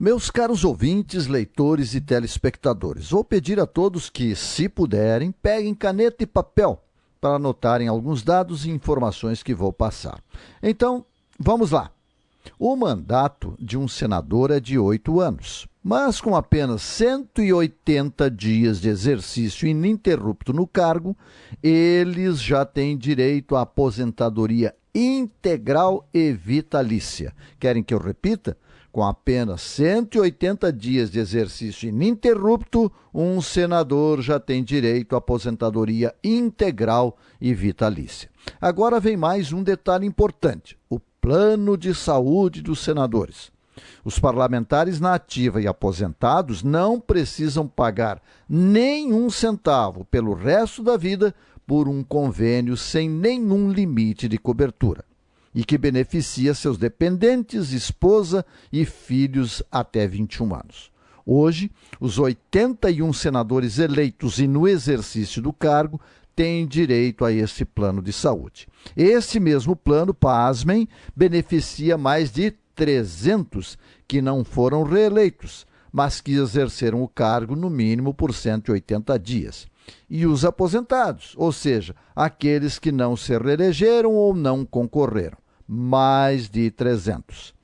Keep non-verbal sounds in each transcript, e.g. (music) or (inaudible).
Meus caros ouvintes, leitores e telespectadores, vou pedir a todos que, se puderem, peguem caneta e papel para anotarem alguns dados e informações que vou passar. Então, vamos lá. O mandato de um senador é de oito anos, mas com apenas 180 dias de exercício ininterrupto no cargo, eles já têm direito à aposentadoria integral e vitalícia. Querem que eu repita? Com apenas 180 dias de exercício ininterrupto, um senador já tem direito à aposentadoria integral e vitalícia. Agora vem mais um detalhe importante: o plano de saúde dos senadores. Os parlamentares na ativa e aposentados não precisam pagar nenhum centavo pelo resto da vida por um convênio sem nenhum limite de cobertura e que beneficia seus dependentes, esposa e filhos até 21 anos. Hoje, os 81 senadores eleitos e no exercício do cargo têm direito a esse plano de saúde. Esse mesmo plano, pasmem, beneficia mais de 300 que não foram reeleitos, mas que exerceram o cargo no mínimo por 180 dias. E os aposentados, ou seja, aqueles que não se reelegeram ou não concorreram mais de 300.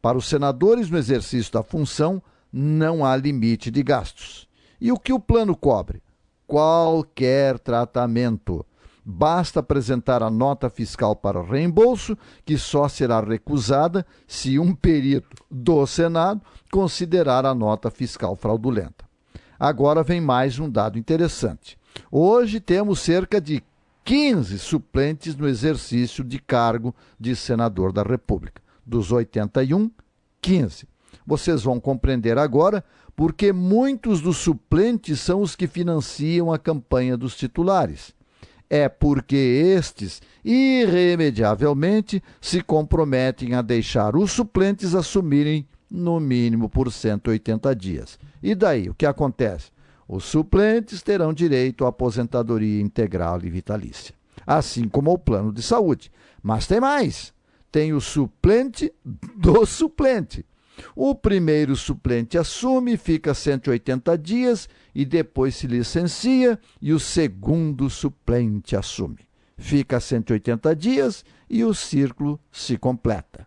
Para os senadores no exercício da função, não há limite de gastos. E o que o plano cobre? Qualquer tratamento. Basta apresentar a nota fiscal para reembolso, que só será recusada se um perito do Senado considerar a nota fiscal fraudulenta. Agora vem mais um dado interessante. Hoje temos cerca de 15 suplentes no exercício de cargo de senador da República. Dos 81, 15. Vocês vão compreender agora porque muitos dos suplentes são os que financiam a campanha dos titulares. É porque estes, irremediavelmente, se comprometem a deixar os suplentes assumirem no mínimo por 180 dias. E daí, o que acontece? Os suplentes terão direito à aposentadoria integral e vitalícia, assim como ao plano de saúde. Mas tem mais: tem o suplente do suplente. O primeiro suplente assume, fica 180 dias e depois se licencia, e o segundo suplente assume. Fica 180 dias e o círculo se completa.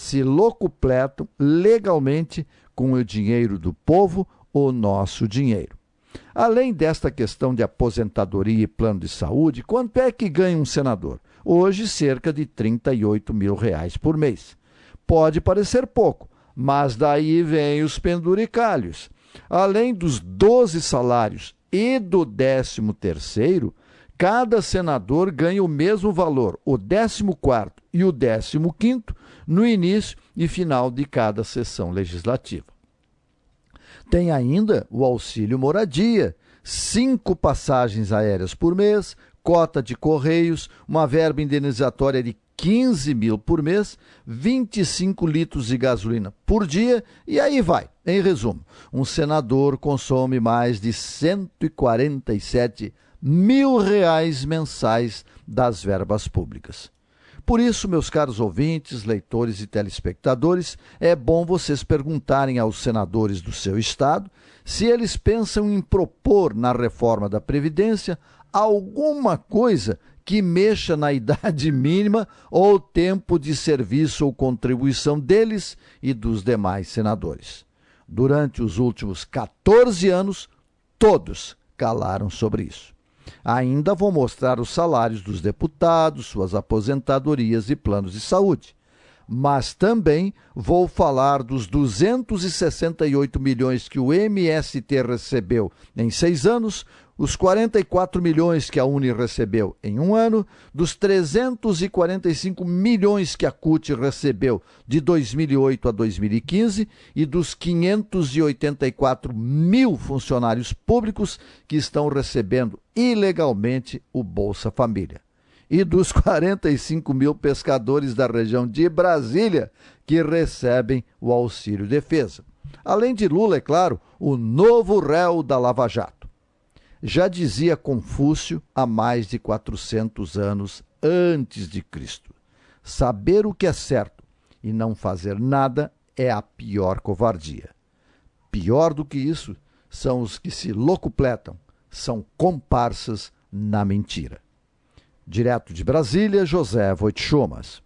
Se locupletam legalmente com o dinheiro do povo, o nosso dinheiro. Além desta questão de aposentadoria e plano de saúde, quanto é que ganha um senador? Hoje, cerca de 38 mil reais por mês. Pode parecer pouco, mas daí vem os penduricalhos. Além dos 12 salários e do 13 terceiro, cada senador ganha o mesmo valor, o 14 e o 15 no início e final de cada sessão legislativa. Tem ainda o auxílio moradia, cinco passagens aéreas por mês, cota de correios, uma verba indenizatória de 15 mil por mês, 25 litros de gasolina por dia e aí vai. Em resumo, um senador consome mais de 147 mil reais mensais das verbas públicas. Por isso, meus caros ouvintes, leitores e telespectadores, é bom vocês perguntarem aos senadores do seu estado se eles pensam em propor na reforma da Previdência alguma coisa que mexa na (laughs) idade mínima ou tempo de serviço ou contribuição deles e dos demais senadores. Durante os últimos 14 anos, todos calaram sobre isso. Ainda vou mostrar os salários dos deputados, suas aposentadorias e planos de saúde. Mas também vou falar dos 268 milhões que o MST recebeu em seis anos, os 44 milhões que a Uni recebeu em um ano, dos 345 milhões que a CUT recebeu de 2008 a 2015 e dos 584 mil funcionários públicos que estão recebendo ilegalmente o Bolsa Família. E dos (laughs) 45 mil pescadores da região de Brasília que recebem o auxílio defesa. Além de Lula, é claro, o novo réu da Lava Jato já dizia Confúcio há mais de 400 anos antes de Cristo. Saber o que é certo e não fazer nada é a pior covardia. Pior do que isso são os que se locupletam, são comparsas na mentira. Direto de Brasília, José Voitchomas.